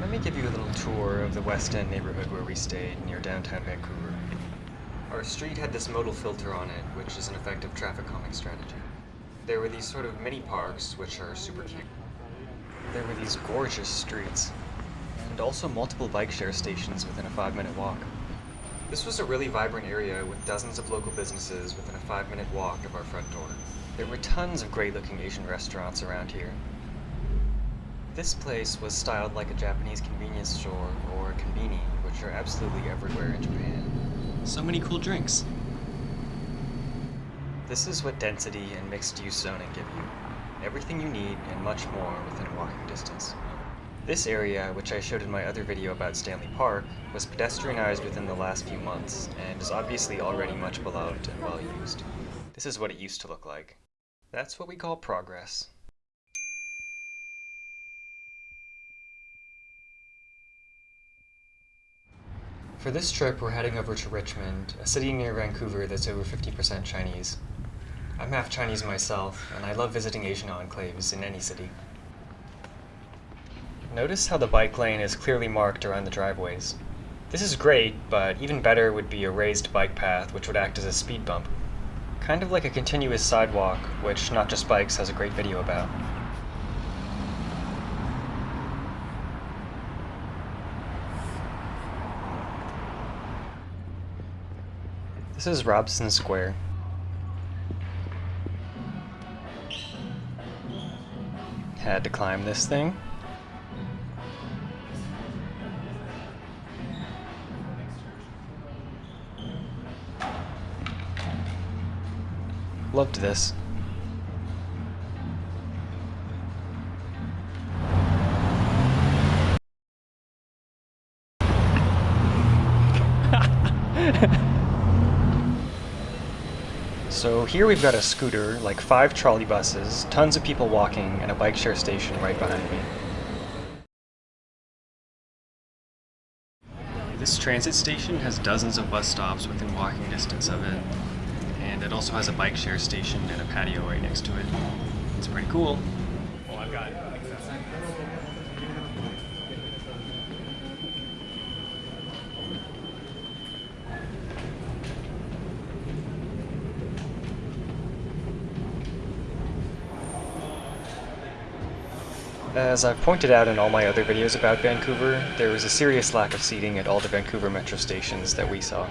Let me give you a little tour of the West End neighborhood where we stayed, near downtown Vancouver. Our street had this modal filter on it, which is an effective traffic calming strategy. There were these sort of mini parks, which are super cute. There were these gorgeous streets, and also multiple bike share stations within a five minute walk. This was a really vibrant area with dozens of local businesses within a five minute walk of our front door. There were tons of great looking Asian restaurants around here. This place was styled like a Japanese convenience store or konbini, which are absolutely everywhere in Japan. So many cool drinks. This is what density and mixed use zoning give you. Everything you need and much more within walking distance. This area, which I showed in my other video about Stanley Park, was pedestrianized within the last few months, and is obviously already much beloved and well used. This is what it used to look like. That's what we call progress. For this trip, we're heading over to Richmond, a city near Vancouver that's over 50% Chinese. I'm half Chinese myself, and I love visiting Asian enclaves in any city. Notice how the bike lane is clearly marked around the driveways. This is great, but even better would be a raised bike path which would act as a speed bump. Kind of like a continuous sidewalk, which Not Just Bikes has a great video about. This is Robson Square. Had to climb this thing. Loved this. So here we've got a scooter, like five trolley buses, tons of people walking, and a bike share station right behind me. This transit station has dozens of bus stops within walking distance of it, and it also has a bike share station and a patio right next to it. It's pretty cool. Well, I've got As I've pointed out in all my other videos about Vancouver, there was a serious lack of seating at all the Vancouver metro stations that we saw.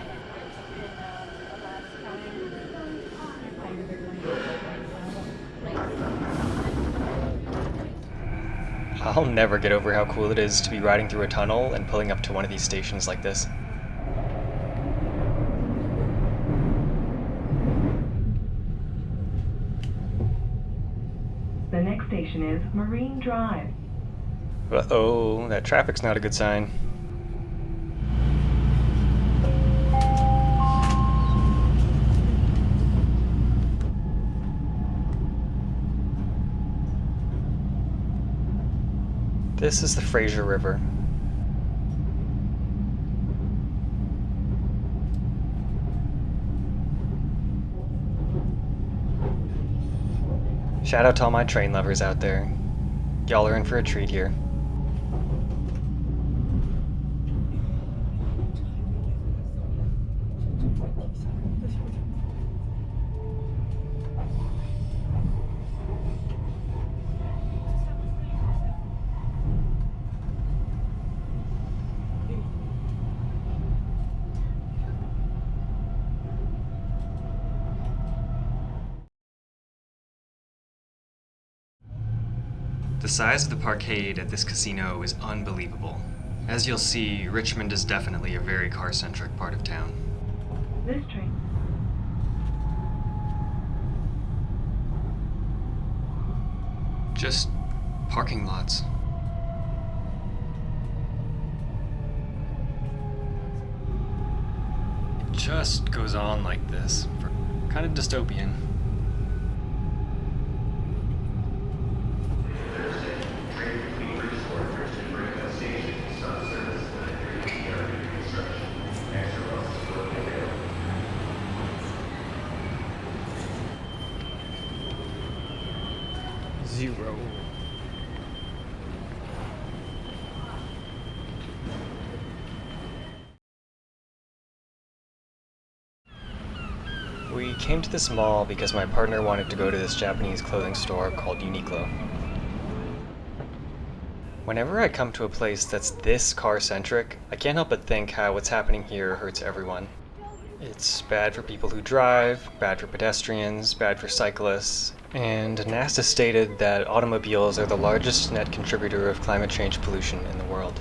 I'll never get over how cool it is to be riding through a tunnel and pulling up to one of these stations like this. The next station is Marine Drive. Uh-oh, that traffic's not a good sign. This is the Fraser River. Shout out to all my train lovers out there. Y'all are in for a treat here. The size of the parkade at this casino is unbelievable. As you'll see, Richmond is definitely a very car-centric part of town. This train. Just parking lots. It just goes on like this, for kind of dystopian. zero. We came to this mall because my partner wanted to go to this Japanese clothing store called Uniqlo. Whenever I come to a place that's this car-centric, I can't help but think how what's happening here hurts everyone. It's bad for people who drive, bad for pedestrians, bad for cyclists, and NASA stated that automobiles are the largest net contributor of climate change pollution in the world.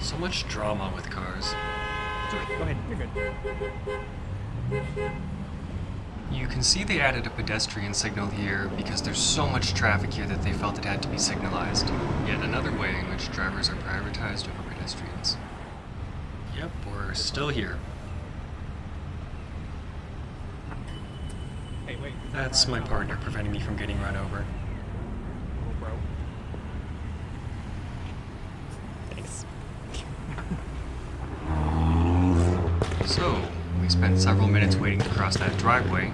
So much drama with cars. Go ahead, you're good. You can see they added a pedestrian signal here because there's so much traffic here that they felt it had to be signalized. Yet another way in which drivers are prioritized over pedestrians. Yep, we're still here. Hey, wait. That's my partner preventing me from getting run over. Oh. Thanks. So, we spent several minutes waiting to cross that driveway.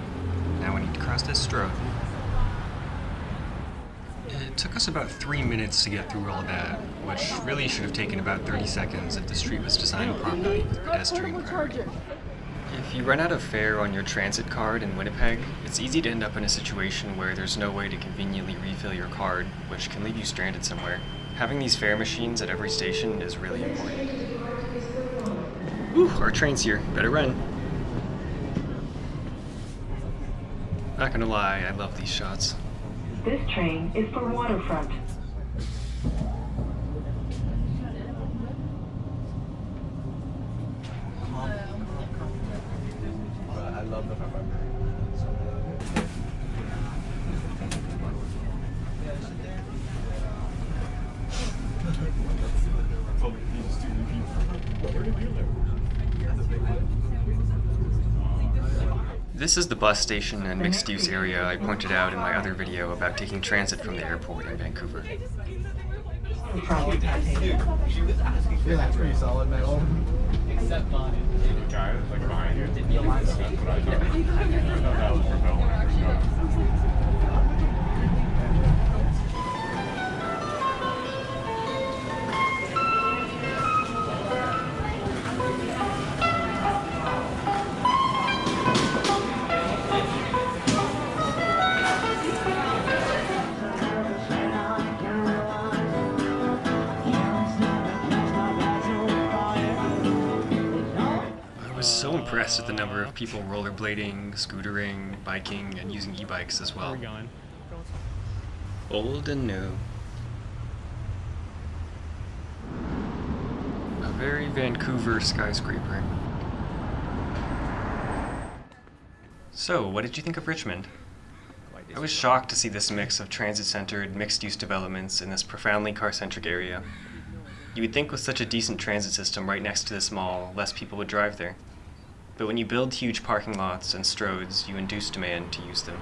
Now we need to cross this road. It took us about three minutes to get through all that, which really should have taken about 30 seconds if the street was designed properly with pedestrian priority. If you run out of fare on your transit card in Winnipeg, it's easy to end up in a situation where there's no way to conveniently refill your card, which can leave you stranded somewhere. Having these fare machines at every station is really important. Ooh, our train's here. Better run. Not gonna lie, I love these shots. This train is for waterfront. I love the This is the bus station and mhm. mixed use area I pointed out in my other video about taking transit from the airport in Vancouver. Impressed with the number of people rollerblading, scootering, biking, and using e-bikes as Where well. are we going? Old and new. A very Vancouver skyscraper. So, what did you think of Richmond? I was shocked to see this mix of transit-centered, mixed-use developments in this profoundly car-centric area. You would think with such a decent transit system right next to this mall, less people would drive there. But when you build huge parking lots and stroads, you induce demand to use them.